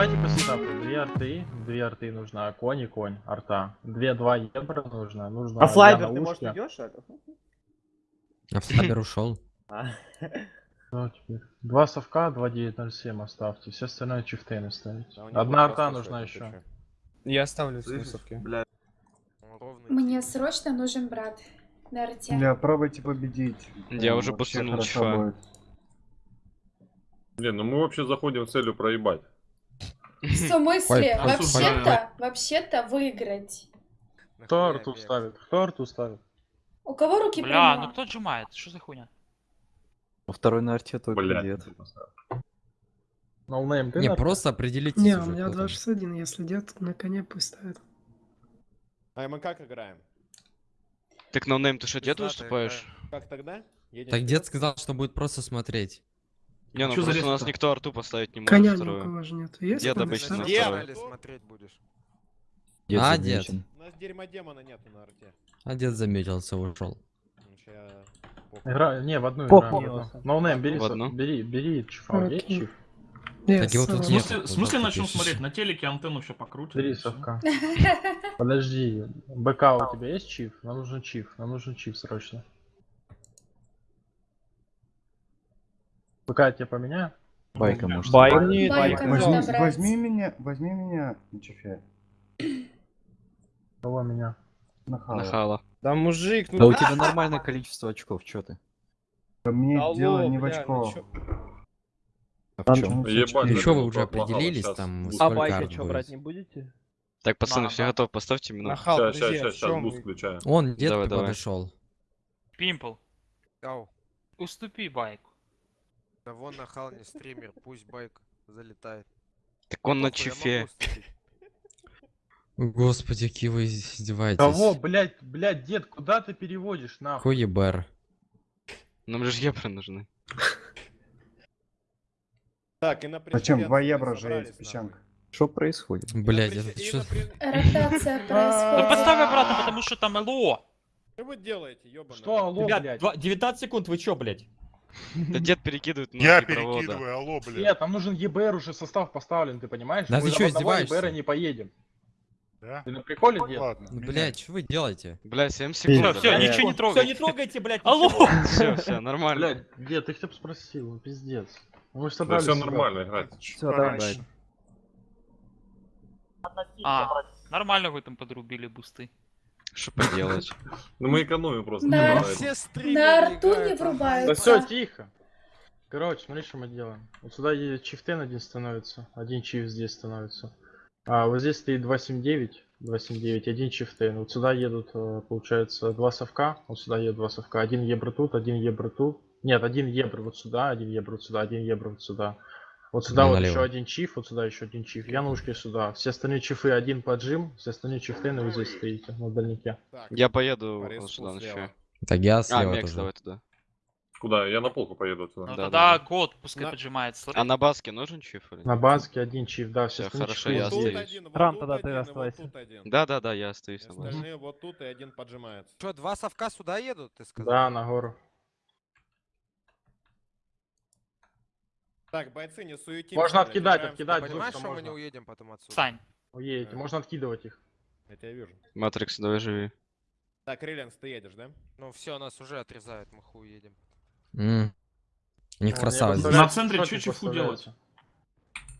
Давайте по сетапу. Две арты, две арты нужно, конь и конь, арта. Две, два ебра нужно, нужно А флайбер ты, может, идешь? это? А Флабер ушел. А. Ну, теперь. Два совка, два 907 оставьте, все остальное чифтейны него Одна арта нужна еще. Я оставлю снусовки. Бля, Мне срочно нужен брат на арте. Бля, пробуйте победить. Я уже хорошо чифа. Не, ну мы вообще заходим с целью проебать. В смысле? Вообще-то, вообще-то выиграть. Кто арту ставит? Кто арту ставит? У кого руки Бля, ну кто отжимает? Что за хуйня? Во второй на арте только Блядь. дед. Ты Не, просто определитесь Не, у меня кто там. 261, если дед на коне пусть ставит. А мы как играем? Так ноунейм, ты что, дед выступаешь? Как тогда? Так дед сказал, что будет просто смотреть. Не, ну Чё за просто у нас никто арту поставить не может Коня ни у кого же нет. Есть Дед коня? обычно на вторую. смотреть будешь? Дед А, дед. У нас дерьма демона нету на арте. А дед заметился, ушел. Ну. Игра... Не, в одну в одну. Ноунейм, бери, В со- одну? бери, бери чифа, есть чиф? Нет, Так его тут сам. нет. В смысле, в смысле начнем смотреть? На телеке антенну все покрутим. Бери и всё. совка. Подожди, БК у тебя есть чиф? Нам нужен чиф, нам нужен чиф срочно. БК я тебе поменяю? Байка может. Байк. Байка Возьми, надо брать. возьми меня, возьми меня, Чефе, Кого меня? нахала. Нахала. Да мужик, ну Да у тебя нормальное количество очков, чё ты? Мне Алло, дело не в бля, ну очков. А в чем? Ну что, вы ну, уже определились там. А байка что, брать не будете? Так, пацаны, все на. готовы, поставьте минуту. Нахал, Сейчас, сейчас, сейчас, чё буст включаю. Он, дед подошел. Пимпл. Уступи байку. Да вон нахал не стример, пусть байк залетает. Так он на чифе. Господи, какие вы издеваетесь. Кого, блядь, блядь, дед, куда ты переводишь, нахуй? Хуй ебер. Нам же ебры нужны. Так, и на Зачем? Два евро же есть, песчанка. Что происходит? На это что? Ротация Ну происходит. поставь обратно, потому что там ЛО. Что вы делаете, ёбаный? Что, алло, Ребят, блядь? два- 19 секунд, вы чё, блядь? Да дед перекидывает Я провода. перекидываю, алло, блядь. Нет, нам нужен ЕБР уже состав поставлен, ты понимаешь? Да Мы ты одного издеваешься? ЕБРа не поедем. Да? Ты на приколе, дед? Ладно. Ну, блять, что вы делаете? Бля, 7 Все, секунд. все, Э, ничего не Всё, трогай. не трогайте, блядь. Алло! Все, все, нормально. Блядь, дед, ты хотя бы спросил, пиздец. Мы же Да собрались все сюда. нормально играть. Все, давай, давай. А, нормально вы там подрубили бусты. Что поделать? Ну мы экономим просто. Стримеры На арту не играют, Да все, тихо. Короче, смотри, что мы делаем. Вот сюда едет чифтен один становится, один чиф здесь становится. А вот здесь стоит 279, 279, один чифтен. Вот сюда едут, э, получается, два совка. Вот сюда едут два совка. Один ебр тут, один ебр тут. Нет, один ебр вот сюда, один ебр вот сюда, один ебр вот сюда. Вот сюда Ну, вот налево. еще один чиф, вот сюда еще один чиф. Я на ушке сюда. Все остальные чифы один поджим, все остальные чифтены вы здесь стоите, на дальнике. Я поеду вот сюда ночую. Так я А, слева тоже. давай туда. Куда? Я на полку поеду Ну отсюда. Да, тогда да. год пускай На- поджимается. А на баске нужен чиф или На баске один чиф, да, все остальные хорошо, я остаюсь. один, вот Рам, тогда ты один, и вот оставайся. Да, да, да, я остаюсь на баске. Остальные вот тут и один поджимается. Что, два совка сюда едут, ты сказал? Да, на гору. Так, бойцы, не суетимся. Можно откидать, откидать. Понимаешь, что мы не уедем потом отсюда? Э. Уедете, можно откидывать их. Я тебя вижу. Матрикс, давай живи. Так, Риллианс, ты едешь, да? Ну все, нас уже отрезают, мы хуй едем. М. У них я красавец. На центре чё чифу.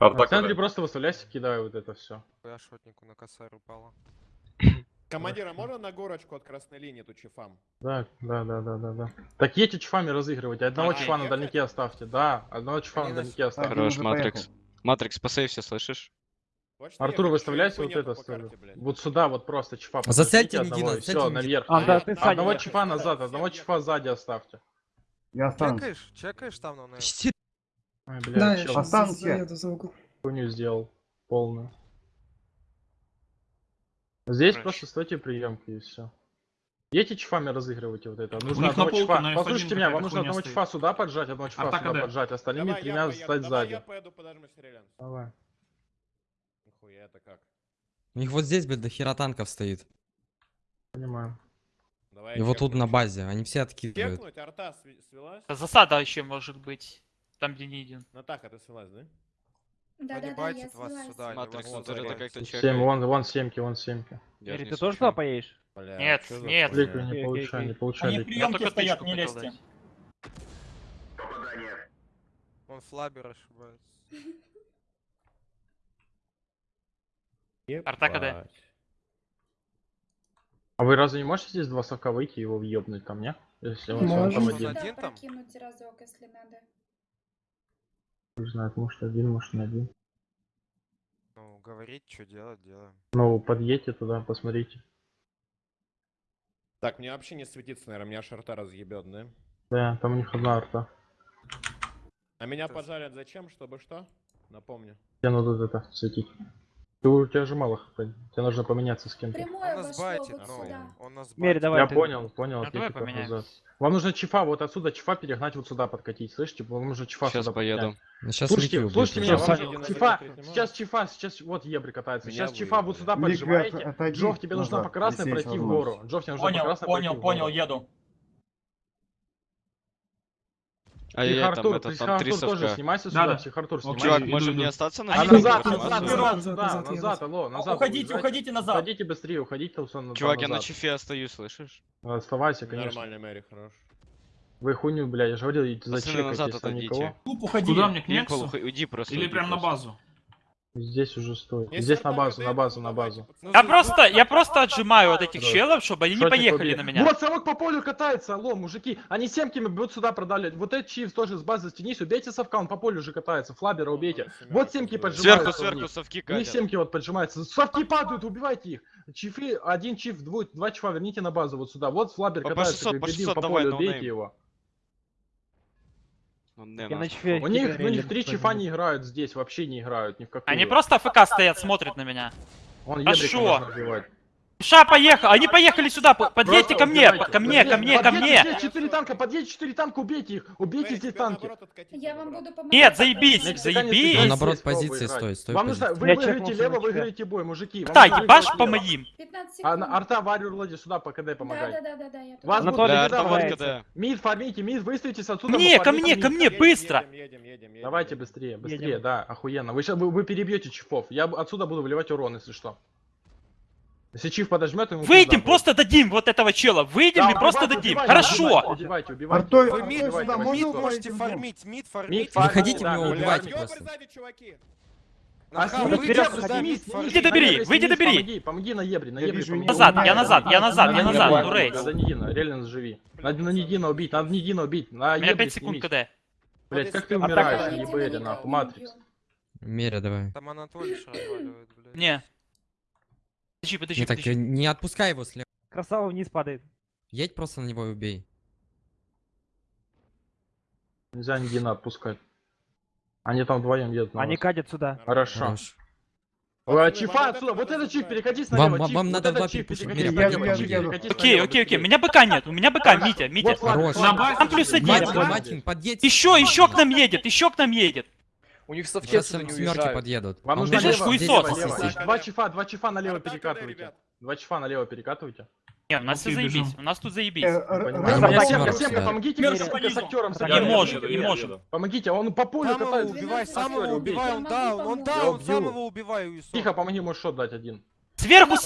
Арта На центре просто выставляйся, кидаю вот это все. Я шотнику на косарь упала. Командира, можно на горочку от красной линии тут чифам? Да, да, да, да, да, да. Так едьте чифами разыгрывайте. Одного Окей. чифа на дальнике оставьте. Да, одного чифа на дальнике оставьте. Хорош, Матрикс. Матрикс, посейвся, слышишь? Артур, выставляйте вот это. карте? Вот сюда вот просто чифа. Зацельте подождите Нигина, одного, и зацельте Нигина. наверх. А, да, ты Одного я чифа назад, одного чифа сзади оставьте. Я останусь. Чекаешь? Чекаешь там, ну, на... Ой, Да, бля, я за угол. хуйню сделал. Полную. Здесь Короче. просто стойте приемки и все. Едьте чифами разыгрывайте вот это. Нужно одного на F1 Послушайте меня, вам нужно одного чифа сюда поджать, одного чифа Атака сюда Д. поджать, остальными Давай я тремя поеду, стать давай я сзади. поеду, Риллианс. Давай. Нихуя, это как? У них вот здесь, блядь, до хера танков стоит. Понимаю. Давай И вот тут на базе. Они все откидывают. Чекнуть, арта свелась? Засада еще может быть. Там, где не один. Натаха, ты свелась, да? Да-да-да, я байтит вас слилась. сюда. Матрикс, вас он забирают. как-то Семь, чекает. вон, вон семки, вон семки. Не ты тоже туда поедешь? Бля, Нет, нет. Ликвид не получай, не получай. Они приемки стоят, не лезьте. дать. Он флабер ошибается. Арта КД. А вы разве не можете здесь два сока выйти и его въебнуть ко мне? Если он сам там один. Там? прокинуть разок, если надо. Не знаю, может один, может не один. Ну, говорить, что делать, делаем. Ну, подъедьте туда, посмотрите. Так, мне вообще не светится, наверное, меня шарта разъебет, да? Да, там у них одна арта. А меня Это- пожарят зачем? Чтобы что? Напомню. Тебе надо это светить. Ты, у тебя же мало хп. Тебе нужно поменяться с кем-то. Он нас байтит, вот ну, сюда. он нас байтит. давай. Я ты- понял, понял. Ну, давай поменяем. Вам нужно чифа, вот отсюда чифа перегнать вот сюда подкатить, слышите? Вам нужно чифа Сейчас сюда поеду. подкатить. Ну, сейчас Слушайте, слушайте меня, уже. вам чифа, сейчас чифа, сейчас вот ебри катается. Меня Сейчас чифа вот сюда поджимаете. Джов, тебе нужно по красной пройти в гору. Джов, тебе нужно по Понял, красной понял, пройти в понял, гору. еду. А я там, это, там три тоже совка. снимайся Да, сюда, да. Психартур, Окей. снимайся. Чувак, иду. не остаться на А назад, назад, назад, назад, алло, назад. Уходите, уходите назад. Уходите быстрее, уходите, Усон, Чувак, я на чифе остаюсь, слышишь? Оставайся, конечно. Нормально, Мэри, хорош. Вы хуйню, бля, я же говорил, зачекайте, назад отойдите. уходи. Куда мне к Нексу? уйди просто. Или прям на базу. Здесь уже стоит. Если Здесь на базу, на базу, на базу. Я просто, я просто отжимаю вот этих Да. челов, чтобы они не Шотик поехали убей. на меня. Вот совок по полю катается, алло, мужики. Они семками будут сюда продали. Вот этот чиф тоже с базы стянись, убейте совка, он по полю уже катается. Флабера убейте. Вот семки поджимаются. Сверху, сверху совки У них катят. семки вот поджимаются. Совки падают, убивайте их. Чифы, один чиф, двое, два чифа, верните на базу вот сюда. Вот флабер По- по катается, 600, как по дебил, 600 по давай, полю, no убейте name. его. Ну, не, Я на У них, у них три чифа не играют здесь, вообще не играют ни в какую. Они просто АФК стоят, смотрят на меня. Он А шо? Ша, поехал! Они поехали сюда! по- Подъедьте ко мне! Ко мне, ко мне, ко мне! Четыре танка, подъедьте четыре танка, убейте их. Убейте тебе танки. Я вам буду помогать. Нет, заебись, заебись! Наоборот позиции стоит, стой Вам нужно, вы Я выиграете лево, выиграете бой, мужики. Ебашь выиграть по моим! 15 секунд. на арта варю Лади сюда по КД помогай. Я. Вас Да, арта вот варить. старается. КД. Мид фармите, мид выставитесь отсюда. Мне, вы ко мне, ко мне, быстро! едем, едем. Давайте быстрее, быстрее, да, охуенно. Вы, ща- вы, перебьете чифов. Я отсюда буду выливать урон, если что. Если чиф подожмет, ему Выйдем, просто дадим вот этого чела! Выйдем Да, и просто убивайте, дадим! убивайте, Хорошо! Убивайте, убивайте, убивайте. Артой, Вы мид, сюда, мид можете фармить, мид фармить. Выходите, да, в него убивайте просто. А. Иди добери, выйди добери. Помоги, помоги на ебре, на не Назад, я назад, я назад, я назад, ну рейд. Надо Нидина, реально живи. Надо на Нидина убить, надо Нидина убить. На ебре 5 секунд. КД. Блять, как ты умираешь, него, нахуй, Матрикс. Меря, давай. Там Анатолий разваливает, блядь. Не. Подожди, подожди, Не так, подожди. не отпускай его слева. Красава вниз падает. Едь просто на него и убей. Нельзя Нидина отпускать. Они там вдвоем едут Они вас. катят сюда. Хорошо. Хорош. Ой, Пацаны, Чифа отсюда, вот вот это этот чиф, забрать. перекатись Вам- вам- вам вот надо два Окей, окей, окей. меня БК нет, у меня БК, Митя, Митя. Хорош. Там плюс один. Матин, подъедь. Еще, еще к нам едет, еще к нам едет. У них Сейчас семерки подъедут. Вам нужно Ты же будет лево, хуесос. лево, здесь лево. посидеть. Два чифа, два чифа налево перекатывайте. ребят. Два чифа налево перекатывайте. Нет, у нас все заебись, у нас тут заебись. Э, семка, помогите мне, сука, с актером Не еду, не еду. Помогите, он по полю катается. убивай, самого убивай, он даун, он даун, самого убиваю, Юсуп. Тихо, помоги, можешь шот дать один. Сверху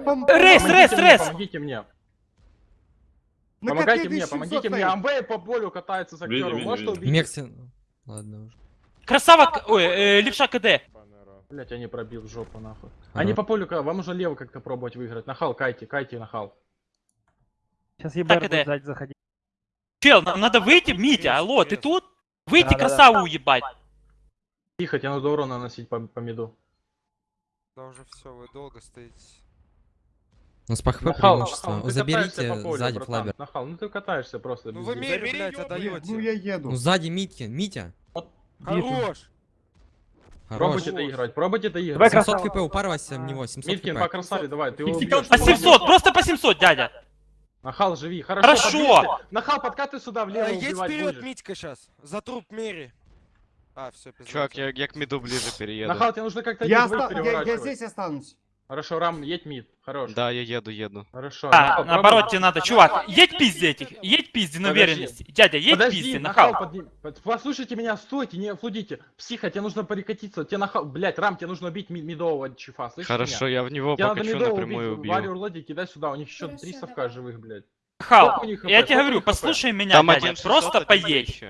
пом... Рейс, рейс, рейс! Помогите мне. Помогайте мне, помогите мне. Амвей по полю катается с актером. видим. убить? Мекси... Ладно уже. Красава, к- ой, э, левша КД. Блять, я не пробил жопу нахуй. Они по полю, ка- вам нужно лево как-то пробовать выиграть. Нахал, кайте, кайте нахал. Сейчас ебар Так, будет сзади заходить. Чел, нам надо выйти, Митя, алло, ты тут? Выйти Да-да-да. красаву уебать. Тихо, тебе надо урон наносить по, по миду. Да уже все, вы долго стоите. У нас по хп Нахал, преимущество. нахал, ты катаешься Заберите по полю, сзади братан. флабер. Нахал, ну ты катаешься просто. Ну без вы дела. блядь, отдаете. Ну я еду. Ну сзади Митки, Митя. Хорош! Хорош. Пробуйте доиграть, пробуйте доиграть. Давай 700 красава. хп, упарывайся в него, 700 Миткин, по хп. красаве, давай, ты его убьешь. По 700, просто по 700, дядя. Нахал, живи. Хорошо, Хорошо. подъедьте. Нахал, подкаты сюда влево А, Едь убивать вперед, будешь. Митька сейчас. За труп Мери. А, все, пизда. Чувак, я, я к миду ближе перееду. Нахал, тебе нужно как-то Я, я, я здесь останусь. Хорошо, Рам, едь мид. Хорош. Да, я еду, еду. Хорошо. А, на, наоборот, тебе надо, чувак, едь пиздеть этих, едь пизди на уверенность. Дядя, едь Подожди, пизди, нахал. Послушайте меня, стойте, не флудите. Психа, тебе нужно прикатиться, тебе нахал, блять, Рам, тебе нужно убить мид медового чифа, слышишь Хорошо, меня? я в него тебе покачу напрямую убить, убью. Варю Лоди, кидай сюда, у них еще Хорошо, три совка живых, блядь. Хал, я тебе говорю, послушай меня, Там дядя, просто поедь.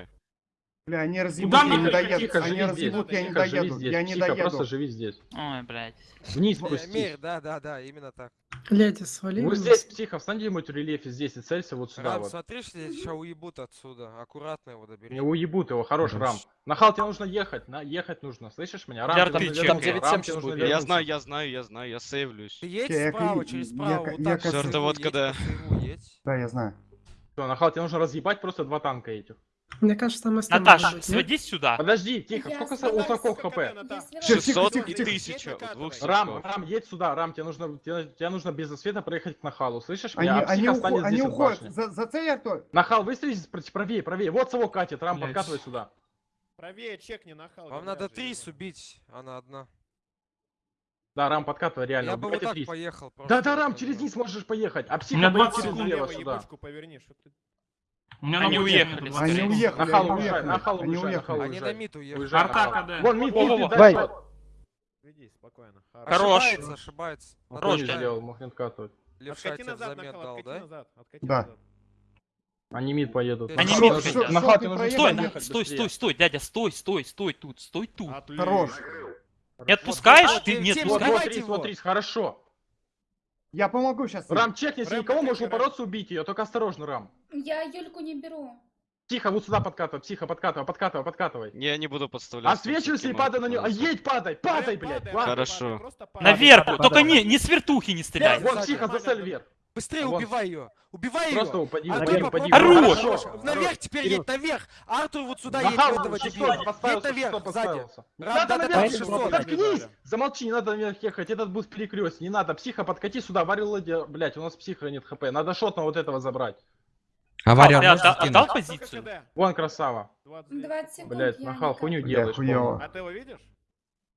Бля, они разъебут, Куда я не доеду. Они разъебут, я не доеду. Я не доеду. просто живи здесь. Ой, блядь. Вниз пусти. Мир, да, да, да, именно так. Блядь, свали. Вот здесь, психо, встань где-нибудь в рельефе здесь и целься вот сюда. Рам, вот. смотри, что здесь сейчас уебут отсюда. Аккуратно его добери. Не уебут его, хорош, Рам. Нахал, тебе нужно ехать, на ехать нужно, слышишь меня? Рам, Яр, ты там, там 9 рам, тебе нужно Я знаю, я знаю, я знаю, я сейвлюсь. Ты едь Чек, справа, через справа, я, вот так. Я, вот когда... Да, я знаю. Что, Нахал, тебе нужно разъебать просто два танка этих. Мне кажется, там остальное Наташа, сводись сюда. Подожди, тихо, сколько у такого хп? 600 и 1000. Рам, Рам, едь сюда, Рам, тебе нужно, тебе тебе нужно без освета проехать к Нахалу, слышишь? Они, а они, уход, они уходят, за, за цель, Артур. Нахал, выстрелись правее, правее, вот того катит, Рам, подкатывай сюда. Правее чек не Нахал. Вам надо три убить, она одна. Да, Рам, подкатывай, реально. Я бы вот так поехал. Да, да, Рам, через низ можешь поехать. А псих, через налево сюда. Мне надо уехали. Они уехали. Нахал уехали. Нахал они уехали. Они на мид уехали. Артака, да. Вон мид, мид, Дай. Веди спокойно. Хорош. Ошибается, ошибается. Хорош делал, мог не откатывать. Левша тебе взамен дал, да? Да. Они мид поедут. Они мид поедут. Стой, стой, стой, стой, дядя, стой, стой, стой тут, стой тут. Хорош. Не отпускаешь? Ты не отпускаешь? Смотри, хорошо. Я помогу сейчас. Рам, чекни, если никого, можешь бороться, убить ее, только осторожно, Рам. Я Юльку не беру. Тихо, вот сюда подкатывай, психо, подкатывай, подкатывай, подкатывай. Не, Я не буду подставлять. А Отсвечивайся и падай на него. А едь, падай, падай, блядь. Хорошо. Наверх, только не, не с вертухи не стреляй. Вот, психо, засель вверх. Быстрее вот. убивай ее! Убивай ее! Просто упади, а наверх, упади. Наверх Хорош. теперь едь, наверх! Артур вот сюда едь, этого дебила! Едь наверх, сзади! Надо наверх, 600! Заткнись! Замолчи, не надо наверх ехать, этот будет перекрест, не надо! Психа, подкати сюда, варил, блядь, у нас психа нет хп, надо шот на вот этого забрать! Авария. А, а, а, дал позицию? Вон красава. 20 секунд. Блять, махал хуйню делаешь. Хуёво. А ты его видишь?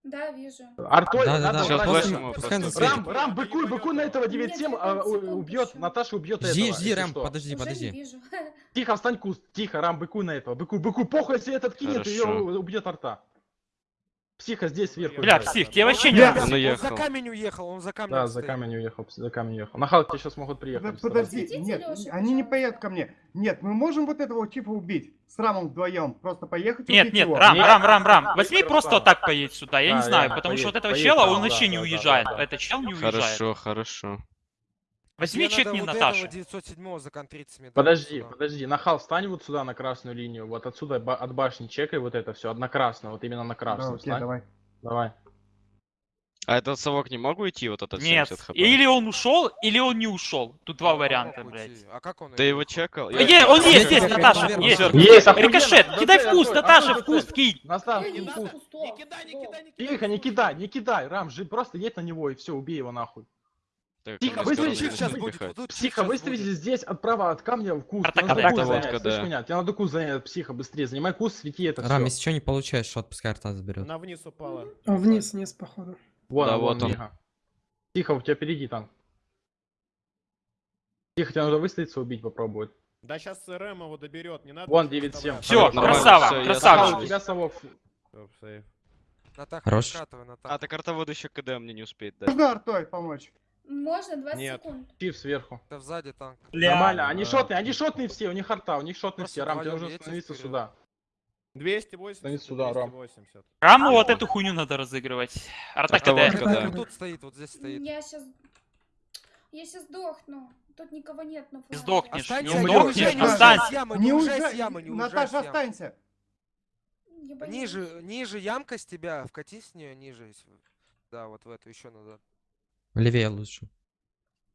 Да, вижу. Артоль, да, да, да. Сейчас флешим Рам, Рам, быкуй, быкуй на этого 9-7, а, э, убьет, Наташа убьет этого. Жди, жди, Рам, что. подожди, подожди. Тихо, встань куст, тихо, Рам, быкуй на этого, быкуй, быкуй, похуй, если этот кинет, ее убьет арта. Психа здесь сверху. Бля, играет. псих, тебе вообще не Бля, он, уехал. за камень уехал, он за камень Да, стоит. за камень уехал, за камень уехал. На Халке сейчас могут приехать. Подожди, нет, Леша, они не поедут ко мне. Нет, мы можем вот этого типа убить. С Рамом вдвоем. Просто поехать Нет, нет, его. Рам, нет, Рам, Рам, Рам. А, Возьми просто так поедь сюда, я да, не знаю, потому поедь, что вот этого поедь, чела, он вообще да, не да, уезжает. Этот чел не уезжает. Хорошо, хорошо. Возьми Тебе не вот Наташа. 907. Подожди, да, подожди. Нахал, встань вот сюда на красную линию. Вот отсюда от башни чекай вот это все. Одна красная, вот именно на красную. Да, окей, давай. Давай. А этот совок не мог уйти вот этот Нет. хп? Или он ушел, или он не ушел. Тут два а варианта, блядь. А как он? Ты его чекал? Э, Я... Е, он есть, есть, Наташа, есть. Есть, Рикошет, кидай в куст, Наташа, в куст кинь. Наташа, в куст. Не кидай, не кидай, не кидай. Тихо, не кидай, не кидай, Рам, просто едь на него и все, убей его нахуй. Так, Тихо, выставите сейчас будет. Психа, выставите здесь а отправа от камня в куст. Атака, атака, куст атака, да. меня, тебе надо куст занять, психа, быстрее, занимай куст, свети это Рам, если что не получаешь, шот пускай арта заберет. Она вниз упала. А, вниз, вниз, походу. Вон, да, вон, вот он. Миха. Тихо, у тебя впереди там. Тихо, тебе надо выставиться, убить попробовать. Да сейчас РМ его доберет, не надо. Вон 9-7. Все, красава, все, красава. У тебя совок. Хорош. А, так артовод еще КД мне не успеет дать. Угар, той, помочь. Можно 20 Нет. секунд. Чиф сверху. Да сзади танк. Нормально, они да. шотные, они шотные все, у них арта. у них шотные Просто все. Рам, тебе нужно становиться вперед. сюда. 280. Сюда, Рам. Раму вот эту хуйню надо разыгрывать. Арта КД. Тут стоит, вот здесь стоит. Я сейчас... Я сейчас сдохну. Тут никого нет на фланге. Сдохнешь, не умрешь, останься. Не уезжай с ямы, не Наташа, останься. Ниже, ниже ямка с тебя, вкатись с нее ниже. Да, вот в эту еще надо. Левее лучше.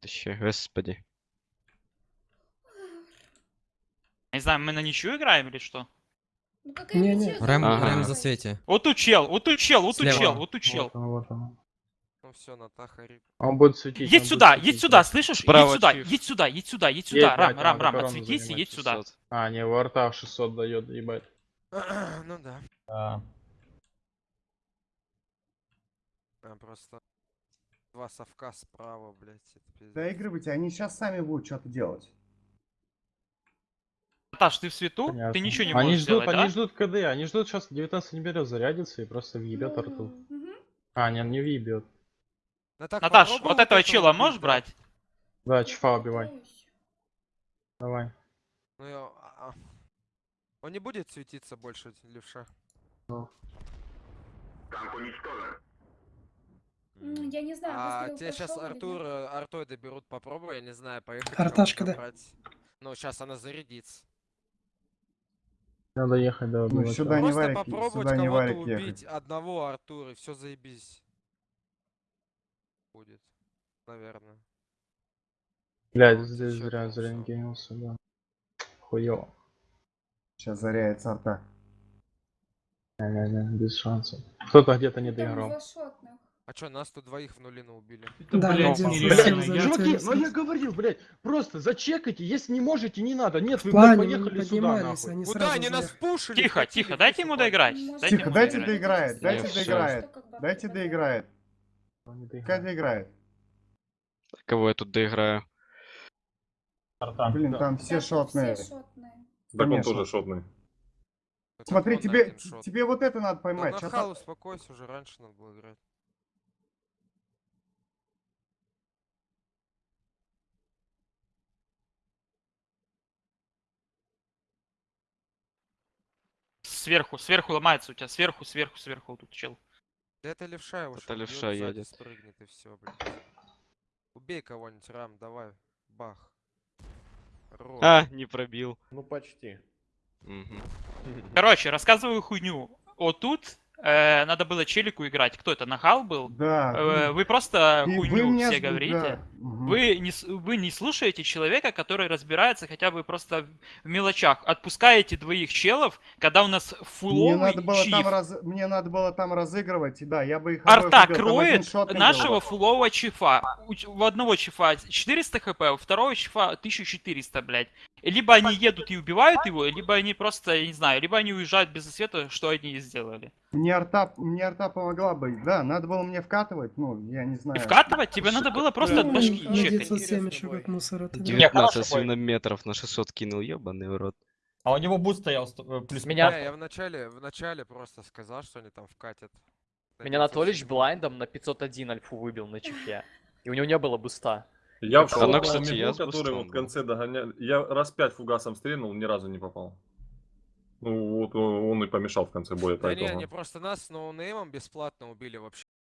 Тащи, господи. Я не знаю, мы на ничью играем или что? Ну какая не, не. Рэм, ага. Рэм за свете. Вот учел, вот учел, вот учел, вот учел. Вот он. Ну все, Натаха. Он будет светить. Едь сюда, светить, едь сюда, слышишь? Едь сюда, едь сюда, едь сюда, едь сюда. Рам, рам, рам, отсветись и едь сюда. А, не, ворта 600 дает, ебать. ну да. А. Просто два совка справа, блядь. Это пиздец. Доигрывайте, они сейчас сами будут что-то делать. Арташ, ты в свету? Ты Понятно. ничего не Они можешь ждут, сделать, они да? ждут КД, они ждут сейчас 19 не берет, зарядится и просто въебет арту. Мгм. А, не, не въебет. Ну так Наташ, попробуй вот этого чела убить, можешь да. брать? Да, чифа убивай. Давай. Ну, я- а- а. Он не будет светиться больше, левша. М, Я не знаю, А тебе сейчас Артур, э, Артоида берут, попробуй, я не знаю, поехать. Арташка, да. брать. Ну, сейчас она зарядится. Надо ехать до Ну, сюда не Просто варик, попробовать сюда не кого-то варик убить, ехать. одного Артура, и все заебись. Будет, наверное. Блядь, Вот здесь зря, там зря всё. не генился, да. Хуёво. Сейчас заряется арта. Не-не-не, без шансов. Кто-то где-то не Там доиграл. А чё, нас тут двоих в нулину убили? Это, Да, блядь, один за- Чуваки, ну я ответственность. говорил, блядь, просто зачекайте, если не можете, не надо. Нет, вы, блядь, плане поехали сюда, нахуй. они Куда они нас пушили? Тихо, тихо, дайте ему доиграть. Тихо, ему дайте доиграть. доиграет, дайте доиграет. Как Дайте доиграет. Доиграл. доиграет. Кого я тут доиграю? Блин, Да. там Да, все шотные. Так он тоже шотный. Смотри, тебе, тебе вот это надо Да поймать. на Щас хал успокойся, уже раньше надо было играть. Сверху, сверху ломается у тебя, сверху, сверху, сверху тут чел. Да это левша его Это левша едет. Спрыгнет и все, блядь. Убей кого-нибудь, Рам, давай. Бах. Рот. А, не пробил. Ну, почти. Мгм. Короче, рассказываю хуйню. Вот тут э, надо было челику играть. Кто это, Нахал был? Да. Э, вы просто и вы хуйню мне все говорите. да, мгм. Вы не, вы не слушаете человека, который разбирается хотя бы просто в мелочах. Отпускаете двоих челов, когда у нас Мне фуловый надо было чиф. там раз... мне надо было там разыгрывать, да, я бы их Арта кроет нашего фулового чифа. У, у одного чифа 400 хп, у второго чифа 1400, блядь. Либо они едут и убивают его, либо они просто, я не знаю, либо они уезжают без ответа, что они и сделали. Мне арта, мне арта помогла бы, да, надо было мне вкатывать, ну, я не И знаю. вкатывать тебе надо было просто от Ну, башки чекать. 907 еще как мусор это. да. 19 свинометров на 600 кинул, ебаный в рот. А у него буст стоял плюс Меня... Я в начале, в начале просто сказал, что они там вкатят. Меня Анатолич 907. блайндом на 501 альфу выбил на чифе. И у него не было буста. Я в шоке, я который вот в конце догонял. Я раз пять фугасом стрельнул, ни разу не попал. Ну вот он он и помешал в конце боя. Да не, поэтому. они просто нас ноунеймом бесплатно убили вообще.